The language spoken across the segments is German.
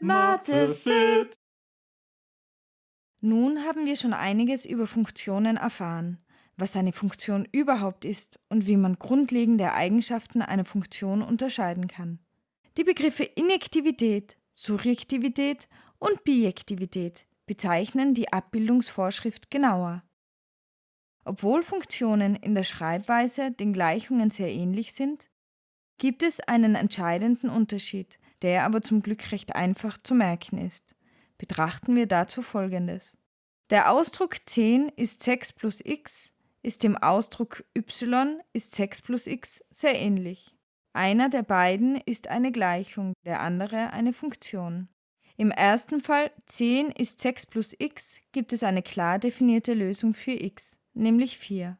Mathefit. Nun haben wir schon einiges über Funktionen erfahren, was eine Funktion überhaupt ist und wie man grundlegende Eigenschaften einer Funktion unterscheiden kann. Die Begriffe Injektivität, Surjektivität und Bijektivität bezeichnen die Abbildungsvorschrift genauer. Obwohl Funktionen in der Schreibweise den Gleichungen sehr ähnlich sind, gibt es einen entscheidenden Unterschied, der aber zum Glück recht einfach zu merken ist. Betrachten wir dazu folgendes. Der Ausdruck 10 ist 6 plus x ist dem Ausdruck y ist 6 plus x sehr ähnlich. Einer der beiden ist eine Gleichung, der andere eine Funktion. Im ersten Fall 10 ist 6 plus x gibt es eine klar definierte Lösung für x, nämlich 4.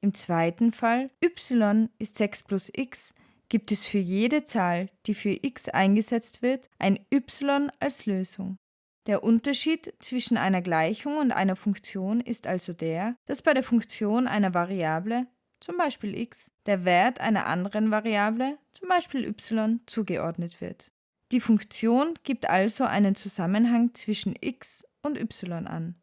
Im zweiten Fall y ist 6 plus x gibt es für jede Zahl, die für x eingesetzt wird, ein y als Lösung. Der Unterschied zwischen einer Gleichung und einer Funktion ist also der, dass bei der Funktion einer Variable, zum Beispiel x, der Wert einer anderen Variable, zum Beispiel y, zugeordnet wird. Die Funktion gibt also einen Zusammenhang zwischen x und y an.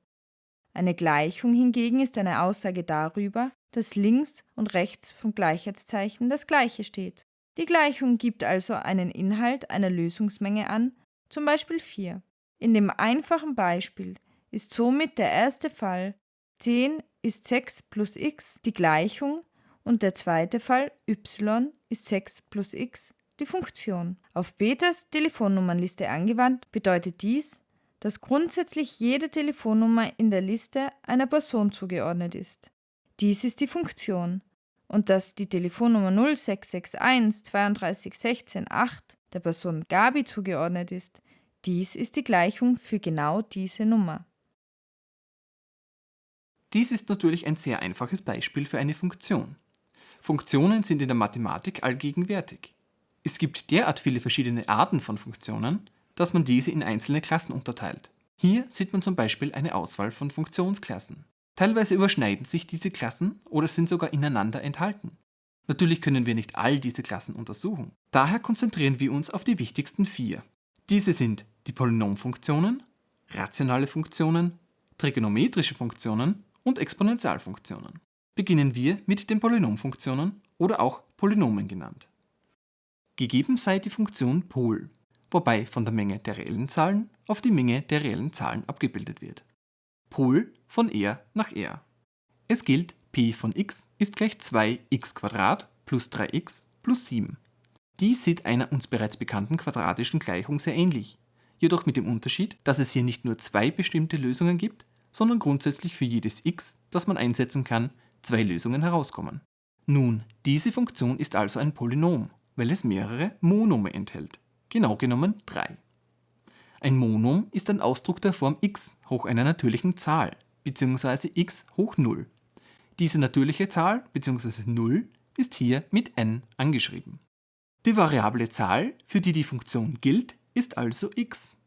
Eine Gleichung hingegen ist eine Aussage darüber, dass links und rechts vom Gleichheitszeichen das gleiche steht. Die Gleichung gibt also einen Inhalt einer Lösungsmenge an, zum Beispiel 4. In dem einfachen Beispiel ist somit der erste Fall 10 ist 6 plus x die Gleichung und der zweite Fall y ist 6 plus x die Funktion. Auf Peters Telefonnummernliste angewandt bedeutet dies, dass grundsätzlich jede Telefonnummer in der Liste einer Person zugeordnet ist. Dies ist die Funktion und dass die Telefonnummer 0661 32 16 8 der Person Gabi zugeordnet ist, dies ist die Gleichung für genau diese Nummer. Dies ist natürlich ein sehr einfaches Beispiel für eine Funktion. Funktionen sind in der Mathematik allgegenwärtig. Es gibt derart viele verschiedene Arten von Funktionen, dass man diese in einzelne Klassen unterteilt. Hier sieht man zum Beispiel eine Auswahl von Funktionsklassen. Teilweise überschneiden sich diese Klassen oder sind sogar ineinander enthalten. Natürlich können wir nicht all diese Klassen untersuchen. Daher konzentrieren wir uns auf die wichtigsten vier. Diese sind die Polynomfunktionen, rationale Funktionen, trigonometrische Funktionen und Exponentialfunktionen. Beginnen wir mit den Polynomfunktionen oder auch Polynomen genannt. Gegeben sei die Funktion Pol, wobei von der Menge der reellen Zahlen auf die Menge der reellen Zahlen abgebildet wird. Pol von R nach R. Es gilt, p von x ist gleich 2x plus 3x plus 7. Dies sieht einer uns bereits bekannten quadratischen Gleichung sehr ähnlich, jedoch mit dem Unterschied, dass es hier nicht nur zwei bestimmte Lösungen gibt, sondern grundsätzlich für jedes x, das man einsetzen kann, zwei Lösungen herauskommen. Nun, diese Funktion ist also ein Polynom, weil es mehrere Monome enthält, genau genommen drei. Ein Monom ist ein Ausdruck der Form x hoch einer natürlichen Zahl bzw. x hoch 0. Diese natürliche Zahl bzw. 0 ist hier mit n angeschrieben. Die variable Zahl, für die die Funktion gilt, ist also x.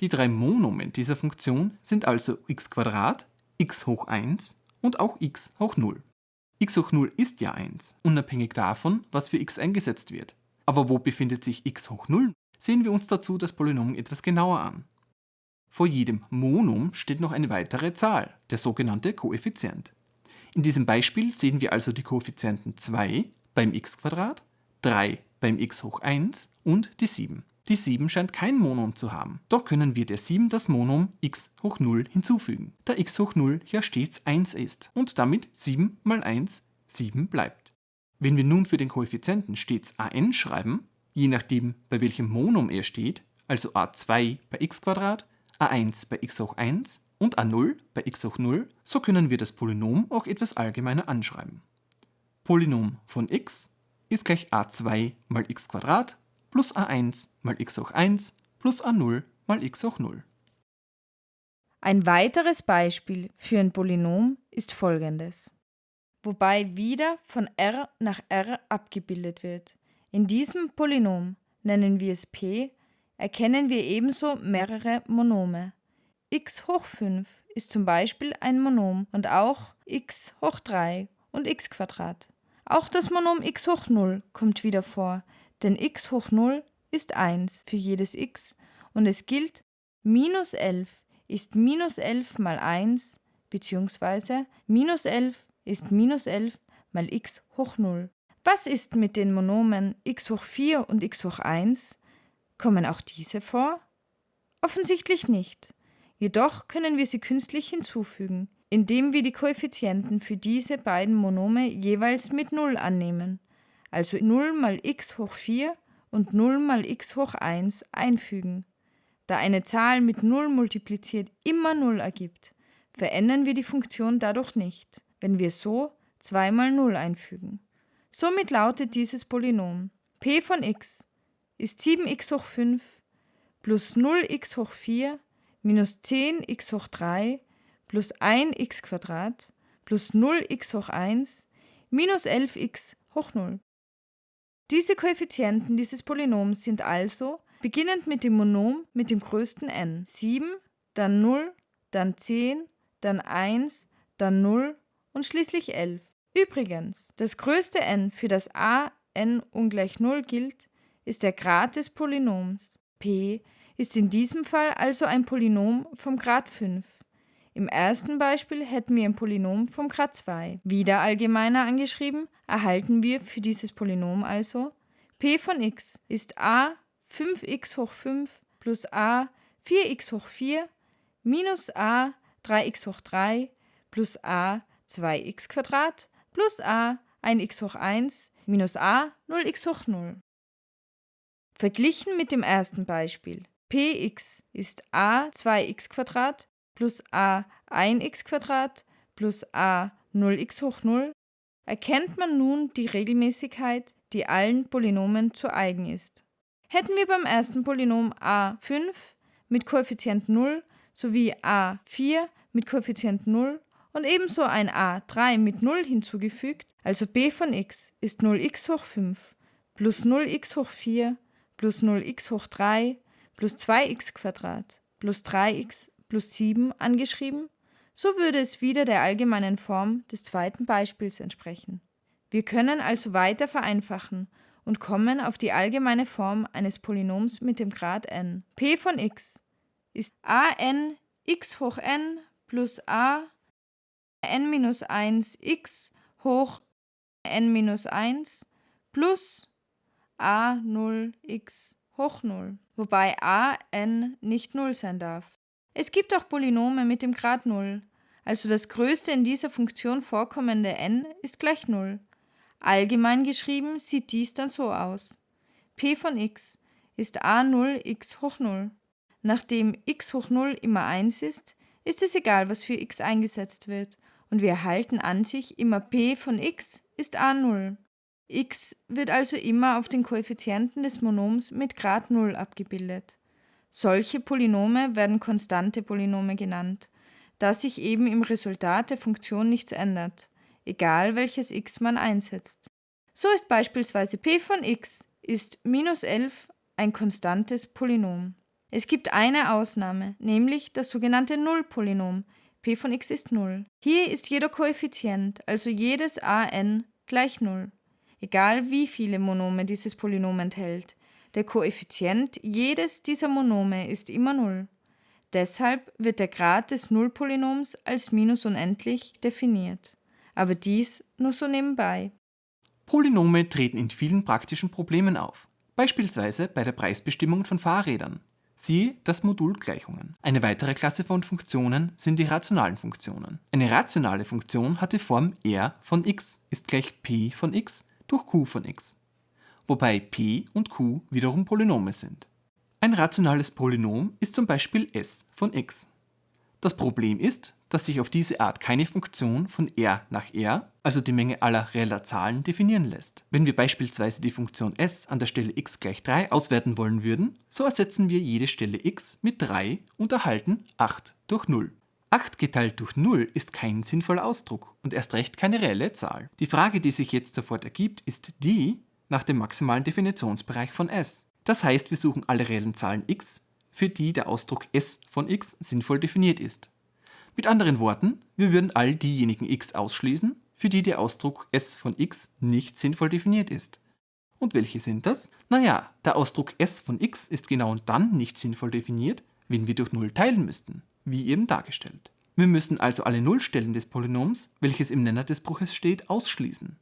Die drei Monomen dieser Funktion sind also x, x hoch 1 und auch x hoch 0. x hoch 0 ist ja 1, unabhängig davon, was für x eingesetzt wird. Aber wo befindet sich x hoch 0? Sehen wir uns dazu das Polynom etwas genauer an. Vor jedem Monom steht noch eine weitere Zahl, der sogenannte Koeffizient. In diesem Beispiel sehen wir also die Koeffizienten 2 beim x, 3 beim x hoch 1 und die 7. Die 7 scheint kein Monom zu haben, doch können wir der 7 das Monom x hoch 0 hinzufügen, da x hoch 0 ja stets 1 ist und damit 7 mal 1 7 bleibt. Wenn wir nun für den Koeffizienten stets an schreiben, je nachdem bei welchem Monom er steht, also a2 bei x, a1 bei x hoch 1 und a0 bei x hoch 0, so können wir das Polynom auch etwas allgemeiner anschreiben. Polynom von x ist gleich a2 mal x plus a1 mal x hoch 1 plus a0 mal x hoch 0. Ein weiteres Beispiel für ein Polynom ist folgendes, wobei wieder von r nach r abgebildet wird. In diesem Polynom, nennen wir es p, erkennen wir ebenso mehrere Monome. x hoch 5 ist zum Beispiel ein Monom und auch x hoch 3 und x. Auch das Monom x hoch 0 kommt wieder vor, denn x hoch 0 ist 1 für jedes x und es gilt, minus 11 ist minus 11 mal 1 bzw. minus 11 ist minus 11 mal x hoch 0. Was ist mit den Monomen x hoch 4 und x hoch 1? Kommen auch diese vor? Offensichtlich nicht. Jedoch können wir sie künstlich hinzufügen, indem wir die Koeffizienten für diese beiden Monome jeweils mit 0 annehmen, also 0 mal x hoch 4 und 0 mal x hoch 1 einfügen. Da eine Zahl mit 0 multipliziert immer 0 ergibt, verändern wir die Funktion dadurch nicht, wenn wir so 2 mal 0 einfügen. Somit lautet dieses Polynom p von x ist 7x hoch 5 plus 0x hoch 4 minus 10x hoch 3 plus 1x Quadrat plus 0x hoch 1 minus 11x hoch 0. Diese Koeffizienten dieses Polynoms sind also, beginnend mit dem Monom mit dem größten n, 7, dann 0, dann 10, dann 1, dann 0 und schließlich 11. Übrigens, das größte n, für das a n ungleich 0 gilt, ist der Grad des Polynoms. p ist in diesem Fall also ein Polynom vom Grad 5. Im ersten Beispiel hätten wir ein Polynom vom Grad 2. Wieder allgemeiner angeschrieben, erhalten wir für dieses Polynom also p von x ist a 5x hoch 5 plus a 4x hoch 4 minus a 3x hoch 3 plus a 2x Quadrat plus a 1x hoch 1 minus a 0x hoch 0. Verglichen mit dem ersten Beispiel px ist a 2x plus a 1x plus a 0x hoch 0 erkennt man nun die Regelmäßigkeit, die allen Polynomen zu eigen ist. Hätten wir beim ersten Polynom a5 mit Koeffizient 0 sowie a4 mit Koeffizient 0 und ebenso ein a3 mit 0 hinzugefügt, also b von x ist 0x hoch 5 plus 0x hoch 4 plus 0x hoch 3 plus 2x plus 3x plus 7 angeschrieben, so würde es wieder der allgemeinen Form des zweiten Beispiels entsprechen. Wir können also weiter vereinfachen und kommen auf die allgemeine Form eines Polynoms mit dem Grad n. p von x ist a n x hoch n plus a n minus 1 x hoch n minus 1 plus a 0 x hoch 0, wobei a n nicht 0 sein darf. Es gibt auch Polynome mit dem Grad 0, also das größte in dieser Funktion vorkommende n ist gleich 0. Allgemein geschrieben sieht dies dann so aus. p von x ist a0 x hoch 0. Nachdem x hoch 0 immer 1 ist, ist es egal, was für x eingesetzt wird, und wir erhalten an sich immer p von x ist a0. x wird also immer auf den Koeffizienten des Monoms mit Grad 0 abgebildet. Solche Polynome werden konstante Polynome genannt, da sich eben im Resultat der Funktion nichts ändert, egal welches x man einsetzt. So ist beispielsweise p von x ist minus 11 ein konstantes Polynom. Es gibt eine Ausnahme, nämlich das sogenannte Nullpolynom. P von x ist 0. Hier ist jeder Koeffizient, also jedes a n, gleich 0 egal wie viele Monome dieses Polynom enthält. Der Koeffizient jedes dieser Monome ist immer 0. Deshalb wird der Grad des Nullpolynoms als minus unendlich definiert. Aber dies nur so nebenbei. Polynome treten in vielen praktischen Problemen auf, beispielsweise bei der Preisbestimmung von Fahrrädern. Siehe das Modul Gleichungen. Eine weitere Klasse von Funktionen sind die rationalen Funktionen. Eine rationale Funktion hat die Form r von x ist gleich p von x durch q von x, wobei p und q wiederum Polynome sind. Ein rationales Polynom ist zum Beispiel s von x. Das Problem ist, dass sich auf diese Art keine Funktion von r nach r, also die Menge aller reeller Zahlen, definieren lässt. Wenn wir beispielsweise die Funktion s an der Stelle x gleich 3 auswerten wollen würden, so ersetzen wir jede Stelle x mit 3 und erhalten 8 durch 0. 8 geteilt durch 0 ist kein sinnvoller Ausdruck und erst recht keine reelle Zahl. Die Frage, die sich jetzt sofort ergibt, ist die nach dem maximalen Definitionsbereich von s. Das heißt, wir suchen alle reellen Zahlen x, für die der Ausdruck s von x sinnvoll definiert ist. Mit anderen Worten, wir würden all diejenigen x ausschließen, für die der Ausdruck s von x nicht sinnvoll definiert ist. Und welche sind das? Naja, der Ausdruck s von x ist genau dann nicht sinnvoll definiert, wenn wir durch 0 teilen müssten, wie eben dargestellt. Wir müssen also alle Nullstellen des Polynoms, welches im Nenner des Bruches steht, ausschließen.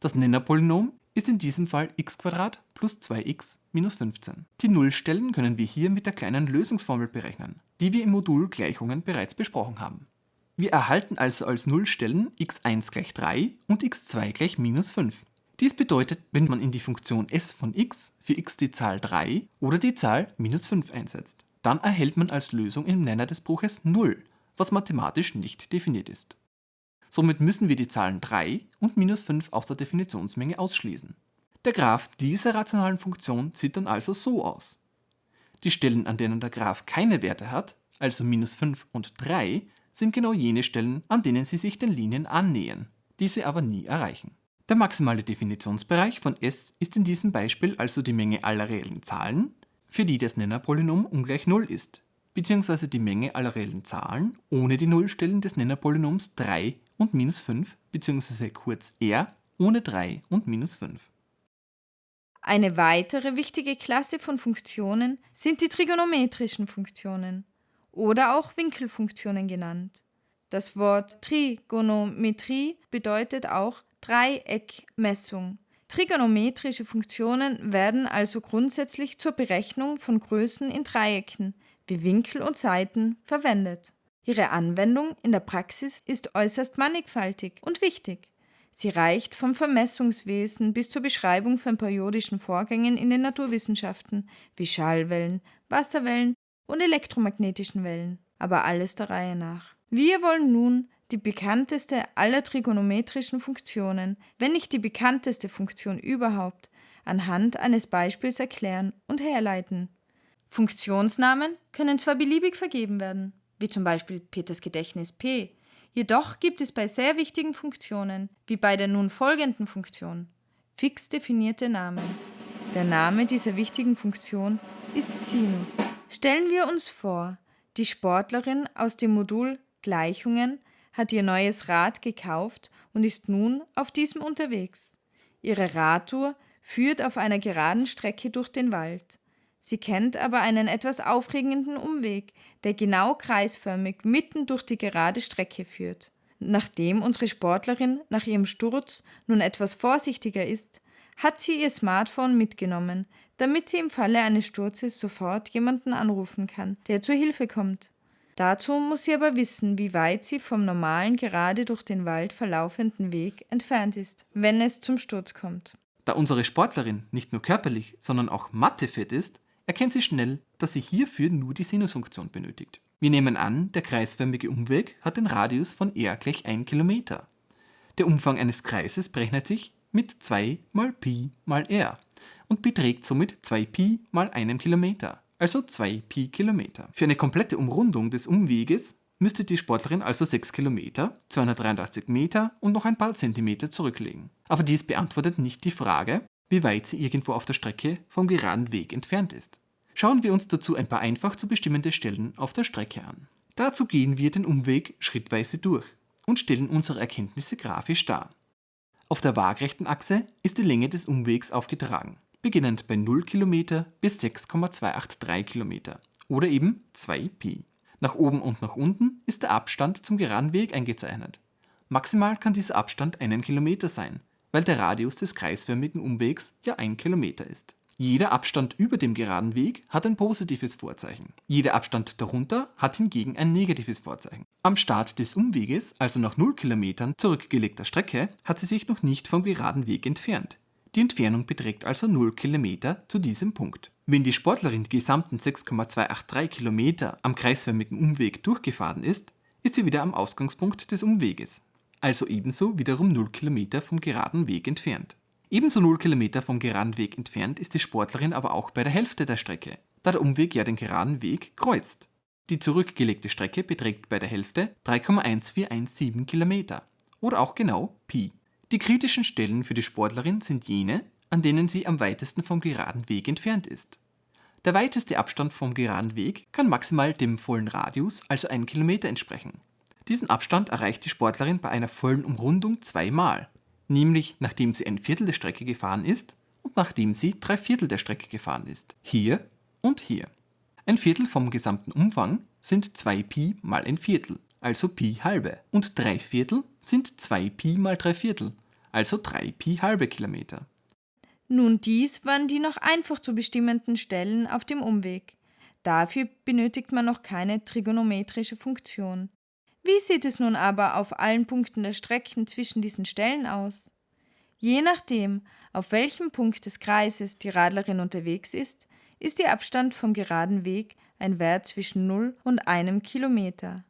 Das Nennerpolynom ist in diesem Fall x plus 2x minus 15. Die Nullstellen können wir hier mit der kleinen Lösungsformel berechnen, die wir im Modul Gleichungen bereits besprochen haben. Wir erhalten also als Nullstellen x1 gleich 3 und x2 gleich minus 5. Dies bedeutet, wenn man in die Funktion s von x für x die Zahl 3 oder die Zahl minus 5 einsetzt. Dann erhält man als Lösung im Nenner des Bruches 0, was mathematisch nicht definiert ist. Somit müssen wir die Zahlen 3 und minus 5 aus der Definitionsmenge ausschließen. Der Graph dieser rationalen Funktion sieht dann also so aus. Die Stellen, an denen der Graph keine Werte hat, also minus 5 und 3, sind genau jene Stellen, an denen sie sich den Linien annähern, diese aber nie erreichen. Der maximale Definitionsbereich von S ist in diesem Beispiel also die Menge aller reellen Zahlen, für die das Nennerpolynom ungleich 0 ist, beziehungsweise die Menge aller reellen Zahlen ohne die Nullstellen des Nennerpolynoms 3 und minus 5, beziehungsweise kurz R ohne 3 und minus 5. Eine weitere wichtige Klasse von Funktionen sind die trigonometrischen Funktionen oder auch Winkelfunktionen genannt. Das Wort Trigonometrie bedeutet auch Dreieckmessung. Trigonometrische Funktionen werden also grundsätzlich zur Berechnung von Größen in Dreiecken wie Winkel und Seiten verwendet. Ihre Anwendung in der Praxis ist äußerst mannigfaltig und wichtig. Sie reicht vom Vermessungswesen bis zur Beschreibung von periodischen Vorgängen in den Naturwissenschaften wie Schallwellen, Wasserwellen und elektromagnetischen Wellen, aber alles der Reihe nach. Wir wollen nun die bekannteste aller trigonometrischen Funktionen, wenn nicht die bekannteste Funktion überhaupt, anhand eines Beispiels erklären und herleiten. Funktionsnamen können zwar beliebig vergeben werden, wie zum Beispiel Peters Gedächtnis P, jedoch gibt es bei sehr wichtigen Funktionen, wie bei der nun folgenden Funktion, fix definierte Namen. Der Name dieser wichtigen Funktion ist Sinus. Stellen wir uns vor, die Sportlerin aus dem Modul Gleichungen hat ihr neues Rad gekauft und ist nun auf diesem unterwegs. Ihre Radtour führt auf einer geraden Strecke durch den Wald. Sie kennt aber einen etwas aufregenden Umweg, der genau kreisförmig mitten durch die gerade Strecke führt. Nachdem unsere Sportlerin nach ihrem Sturz nun etwas vorsichtiger ist, hat sie ihr Smartphone mitgenommen, damit sie im Falle eines Sturzes sofort jemanden anrufen kann, der zur Hilfe kommt. Dazu muss sie aber wissen, wie weit sie vom normalen gerade durch den Wald verlaufenden Weg entfernt ist, wenn es zum Sturz kommt. Da unsere Sportlerin nicht nur körperlich, sondern auch mathefit ist, erkennt sie schnell, dass sie hierfür nur die Sinusfunktion benötigt. Wir nehmen an, der kreisförmige Umweg hat den Radius von r gleich 1 Kilometer. Der Umfang eines Kreises berechnet sich mit 2 mal Pi mal r und beträgt somit 2Pi mal einem Kilometer also 2 Pi Kilometer. Für eine komplette Umrundung des Umweges müsste die Sportlerin also 6 Kilometer, 283 Meter und noch ein paar Zentimeter zurücklegen. Aber dies beantwortet nicht die Frage, wie weit sie irgendwo auf der Strecke vom geraden Weg entfernt ist. Schauen wir uns dazu ein paar einfach zu bestimmende Stellen auf der Strecke an. Dazu gehen wir den Umweg schrittweise durch und stellen unsere Erkenntnisse grafisch dar. Auf der waagrechten Achse ist die Länge des Umwegs aufgetragen beginnend bei 0 km bis 6,283 km oder eben 2 Pi. Nach oben und nach unten ist der Abstand zum geraden Weg eingezeichnet. Maximal kann dieser Abstand einen Kilometer sein, weil der Radius des kreisförmigen Umwegs ja 1 Kilometer ist. Jeder Abstand über dem geraden Weg hat ein positives Vorzeichen. Jeder Abstand darunter hat hingegen ein negatives Vorzeichen. Am Start des Umweges, also nach 0 Kilometern zurückgelegter Strecke, hat sie sich noch nicht vom geraden Weg entfernt. Die Entfernung beträgt also 0 Kilometer zu diesem Punkt. Wenn die Sportlerin die gesamten 6,283 Kilometer am kreisförmigen Umweg durchgefahren ist, ist sie wieder am Ausgangspunkt des Umweges, also ebenso wiederum 0 Kilometer vom geraden Weg entfernt. Ebenso 0 Kilometer vom geraden Weg entfernt ist die Sportlerin aber auch bei der Hälfte der Strecke, da der Umweg ja den geraden Weg kreuzt. Die zurückgelegte Strecke beträgt bei der Hälfte 3,1417 Kilometer oder auch genau Pi. Die kritischen Stellen für die Sportlerin sind jene, an denen sie am weitesten vom geraden Weg entfernt ist. Der weiteste Abstand vom geraden Weg kann maximal dem vollen Radius, also 1 Kilometer, entsprechen. Diesen Abstand erreicht die Sportlerin bei einer vollen Umrundung zweimal, nämlich nachdem sie ein Viertel der Strecke gefahren ist und nachdem sie drei Viertel der Strecke gefahren ist. Hier und hier. Ein Viertel vom gesamten Umfang sind 2 Pi mal ein Viertel, also Pi halbe. Und 3 Viertel sind 2 Pi mal 3 Viertel, also 3 Pi halbe Kilometer. Nun, dies waren die noch einfach zu bestimmenden Stellen auf dem Umweg. Dafür benötigt man noch keine trigonometrische Funktion. Wie sieht es nun aber auf allen Punkten der Strecken zwischen diesen Stellen aus? Je nachdem, auf welchem Punkt des Kreises die Radlerin unterwegs ist, ist ihr Abstand vom geraden Weg ein Wert zwischen 0 und einem Kilometer.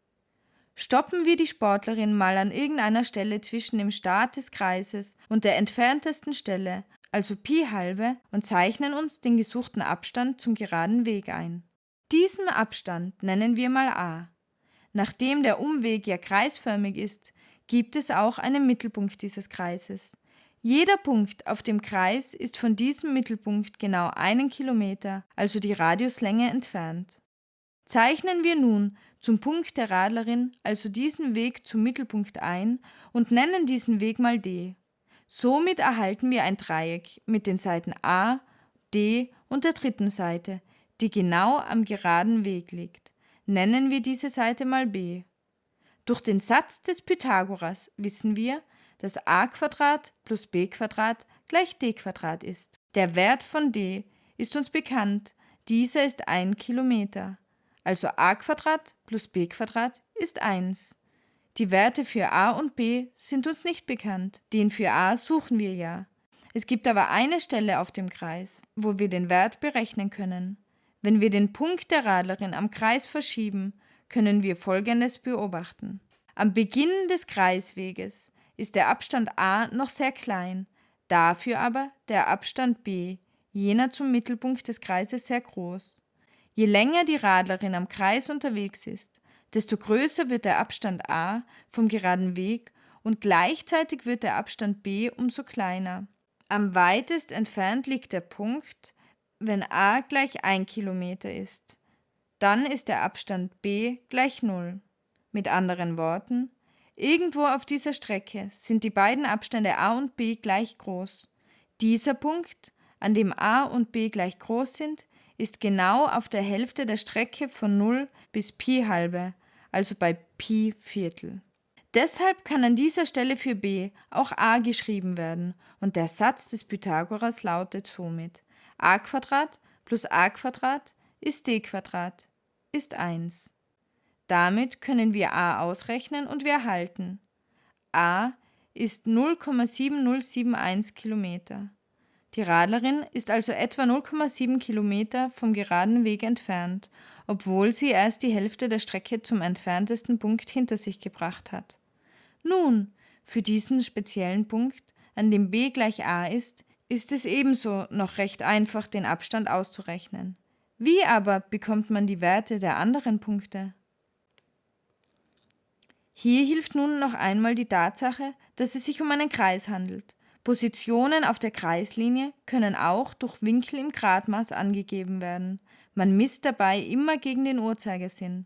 Stoppen wir die Sportlerin mal an irgendeiner Stelle zwischen dem Start des Kreises und der entferntesten Stelle, also Pi halbe, und zeichnen uns den gesuchten Abstand zum geraden Weg ein. Diesen Abstand nennen wir mal a. Nachdem der Umweg ja kreisförmig ist, gibt es auch einen Mittelpunkt dieses Kreises. Jeder Punkt auf dem Kreis ist von diesem Mittelpunkt genau einen Kilometer, also die Radiuslänge, entfernt. Zeichnen wir nun zum Punkt der Radlerin also diesen Weg zum Mittelpunkt ein und nennen diesen Weg mal d. Somit erhalten wir ein Dreieck mit den Seiten a, d und der dritten Seite, die genau am geraden Weg liegt nennen wir diese Seite mal b. Durch den Satz des Pythagoras wissen wir, dass a plus b gleich d ist. Der Wert von d ist uns bekannt, dieser ist 1 Kilometer. Also a plus b ist 1. Die Werte für a und b sind uns nicht bekannt, den für a suchen wir ja. Es gibt aber eine Stelle auf dem Kreis, wo wir den Wert berechnen können. Wenn wir den Punkt der Radlerin am Kreis verschieben, können wir Folgendes beobachten. Am Beginn des Kreisweges ist der Abstand a noch sehr klein, dafür aber der Abstand b, jener zum Mittelpunkt des Kreises, sehr groß. Je länger die Radlerin am Kreis unterwegs ist, desto größer wird der Abstand a vom geraden Weg und gleichzeitig wird der Abstand b umso kleiner. Am weitest entfernt liegt der Punkt, wenn a gleich 1 Kilometer ist. Dann ist der Abstand b gleich 0. Mit anderen Worten, irgendwo auf dieser Strecke sind die beiden Abstände a und b gleich groß. Dieser Punkt, an dem a und b gleich groß sind, ist genau auf der Hälfte der Strecke von 0 bis Pi halbe, also bei Pi Viertel. Deshalb kann an dieser Stelle für b auch a geschrieben werden und der Satz des Pythagoras lautet somit a plus a ist d ist 1. Damit können wir a ausrechnen und wir erhalten a ist 0,7071 Kilometer. Die Radlerin ist also etwa 0,7 Kilometer vom geraden Weg entfernt, obwohl sie erst die Hälfte der Strecke zum entferntesten Punkt hinter sich gebracht hat. Nun, für diesen speziellen Punkt, an dem b gleich a ist, ist es ebenso noch recht einfach, den Abstand auszurechnen. Wie aber bekommt man die Werte der anderen Punkte? Hier hilft nun noch einmal die Tatsache, dass es sich um einen Kreis handelt. Positionen auf der Kreislinie können auch durch Winkel im Gradmaß angegeben werden. Man misst dabei immer gegen den Uhrzeigersinn.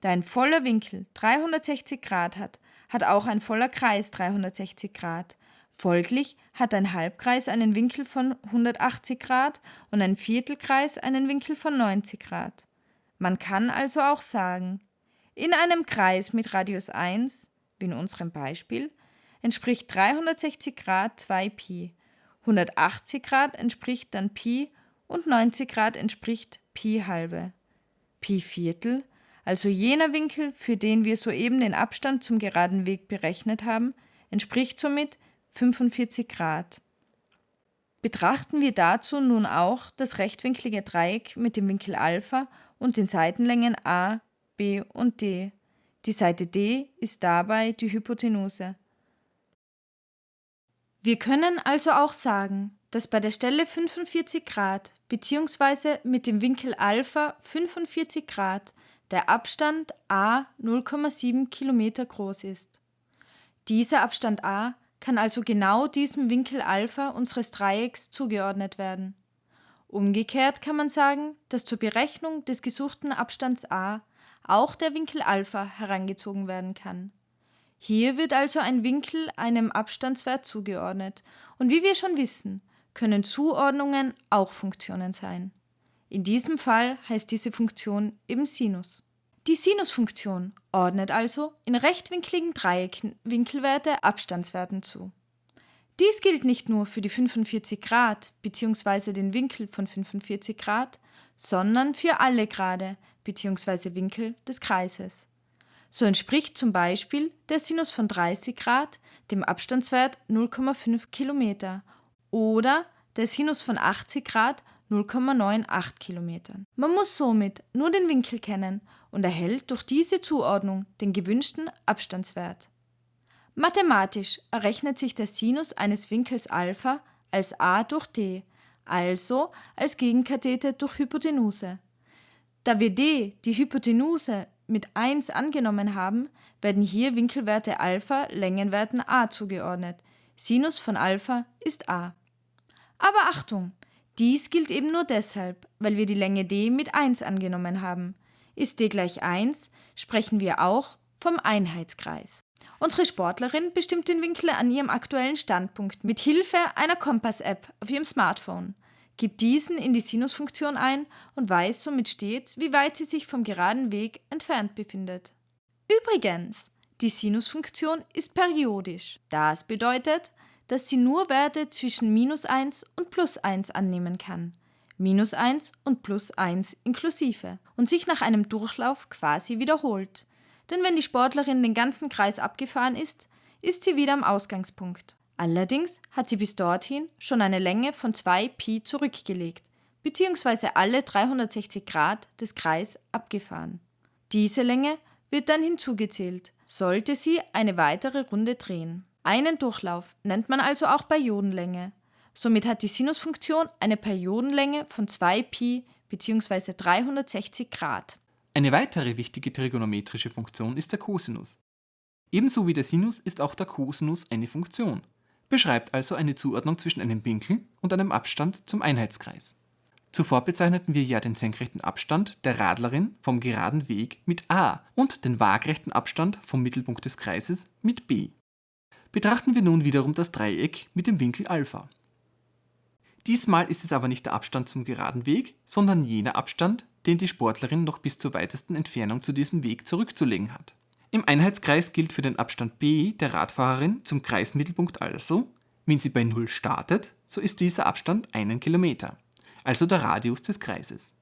Da ein voller Winkel 360 Grad hat, hat auch ein voller Kreis 360 Grad. Folglich hat ein Halbkreis einen Winkel von 180 Grad und ein Viertelkreis einen Winkel von 90 Grad. Man kann also auch sagen, in einem Kreis mit Radius 1, wie in unserem Beispiel, entspricht 360 Grad 2 Pi, 180 Grad entspricht dann Pi und 90 Grad entspricht Pi halbe. Pi Viertel, also jener Winkel, für den wir soeben den Abstand zum geraden Weg berechnet haben, entspricht somit 45 Grad. Betrachten wir dazu nun auch das rechtwinklige Dreieck mit dem Winkel Alpha und den Seitenlängen a, b und d. Die Seite d ist dabei die Hypotenuse. Wir können also auch sagen, dass bei der Stelle 45 Grad bzw. mit dem Winkel Alpha 45 Grad der Abstand a 0,7 km groß ist. Dieser Abstand a kann also genau diesem Winkel Alpha unseres Dreiecks zugeordnet werden. Umgekehrt kann man sagen, dass zur Berechnung des gesuchten Abstands a auch der Winkel Alpha herangezogen werden kann. Hier wird also ein Winkel einem Abstandswert zugeordnet, und wie wir schon wissen, können Zuordnungen auch Funktionen sein. In diesem Fall heißt diese Funktion eben Sinus. Die Sinusfunktion ordnet also in rechtwinkligen Dreiecken Winkelwerte Abstandswerten zu. Dies gilt nicht nur für die 45 Grad bzw. den Winkel von 45 Grad, sondern für alle Grade bzw. Winkel des Kreises. So entspricht zum Beispiel der Sinus von 30 Grad dem Abstandswert 0,5 Kilometer oder der Sinus von 80 Grad 0,98 Kilometern. Man muss somit nur den Winkel kennen und erhält durch diese Zuordnung den gewünschten Abstandswert. Mathematisch errechnet sich der Sinus eines Winkels Alpha als a durch d, also als Gegenkathete durch Hypotenuse. Da wir d, die Hypotenuse, mit 1 angenommen haben, werden hier Winkelwerte Alpha Längenwerten a zugeordnet. Sinus von Alpha ist a. Aber Achtung! Dies gilt eben nur deshalb, weil wir die Länge d mit 1 angenommen haben. Ist d gleich 1, sprechen wir auch vom Einheitskreis. Unsere Sportlerin bestimmt den Winkel an ihrem aktuellen Standpunkt mit Hilfe einer Kompass-App auf ihrem Smartphone, gibt diesen in die Sinusfunktion ein und weiß somit stets, wie weit sie sich vom geraden Weg entfernt befindet. Übrigens, die Sinusfunktion ist periodisch. Das bedeutet, dass sie nur Werte zwischen minus 1 und plus 1 annehmen kann, minus 1 und plus 1 inklusive, und sich nach einem Durchlauf quasi wiederholt. Denn wenn die Sportlerin den ganzen Kreis abgefahren ist, ist sie wieder am Ausgangspunkt. Allerdings hat sie bis dorthin schon eine Länge von 2 Pi zurückgelegt, bzw. alle 360 Grad des Kreis abgefahren. Diese Länge wird dann hinzugezählt, sollte sie eine weitere Runde drehen. Einen Durchlauf nennt man also auch Periodenlänge. Somit hat die Sinusfunktion eine Periodenlänge von 2π bzw. 360 Grad. Eine weitere wichtige trigonometrische Funktion ist der Cosinus. Ebenso wie der Sinus ist auch der Cosinus eine Funktion, beschreibt also eine Zuordnung zwischen einem Winkel und einem Abstand zum Einheitskreis. Zuvor bezeichneten wir ja den senkrechten Abstand der Radlerin vom geraden Weg mit a und den waagrechten Abstand vom Mittelpunkt des Kreises mit b. Betrachten wir nun wiederum das Dreieck mit dem Winkel Alpha. Diesmal ist es aber nicht der Abstand zum geraden Weg, sondern jener Abstand, den die Sportlerin noch bis zur weitesten Entfernung zu diesem Weg zurückzulegen hat. Im Einheitskreis gilt für den Abstand b der Radfahrerin zum Kreismittelpunkt also, wenn sie bei 0 startet, so ist dieser Abstand einen Kilometer, also der Radius des Kreises.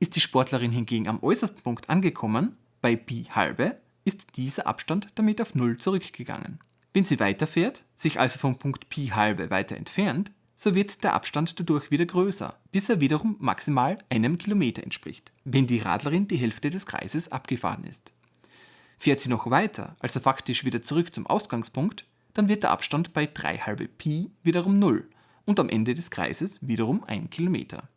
Ist die Sportlerin hingegen am äußersten Punkt angekommen, bei Pi halbe, ist dieser Abstand damit auf 0 zurückgegangen. Wenn sie weiterfährt, sich also vom Punkt Pi halbe weiter entfernt, so wird der Abstand dadurch wieder größer, bis er wiederum maximal einem Kilometer entspricht, wenn die Radlerin die Hälfte des Kreises abgefahren ist. Fährt sie noch weiter, also faktisch wieder zurück zum Ausgangspunkt, dann wird der Abstand bei 3 halbe Pi wiederum 0 und am Ende des Kreises wiederum 1 Kilometer.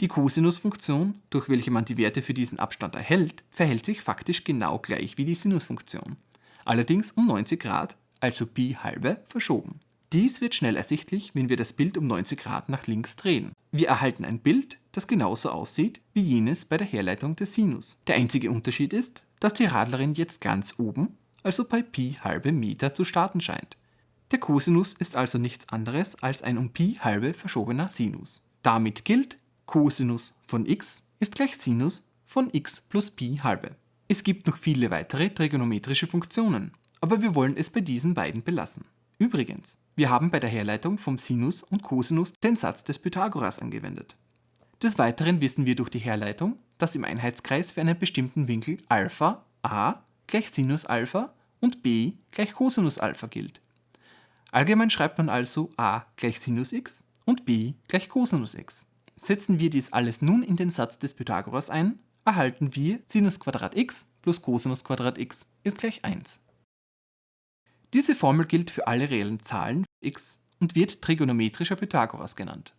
Die Cosinusfunktion, durch welche man die Werte für diesen Abstand erhält, verhält sich faktisch genau gleich wie die Sinusfunktion allerdings um 90 Grad, also Pi halbe, verschoben. Dies wird schnell ersichtlich, wenn wir das Bild um 90 Grad nach links drehen. Wir erhalten ein Bild, das genauso aussieht wie jenes bei der Herleitung des Sinus. Der einzige Unterschied ist, dass die Radlerin jetzt ganz oben, also bei Pi halbe Meter zu starten scheint. Der Cosinus ist also nichts anderes als ein um Pi halbe verschobener Sinus. Damit gilt, Cosinus von x ist gleich Sinus von x plus Pi halbe. Es gibt noch viele weitere trigonometrische Funktionen, aber wir wollen es bei diesen beiden belassen. Übrigens, wir haben bei der Herleitung vom Sinus und Cosinus den Satz des Pythagoras angewendet. Des Weiteren wissen wir durch die Herleitung, dass im Einheitskreis für einen bestimmten Winkel Alpha a gleich Sinus Alpha und b gleich Cosinus Alpha gilt. Allgemein schreibt man also a gleich Sinus x und b gleich Cosinus x. Setzen wir dies alles nun in den Satz des Pythagoras ein, erhalten wir Sinus x plus Cosinus x ist gleich 1. Diese Formel gilt für alle reellen Zahlen x und wird trigonometrischer Pythagoras genannt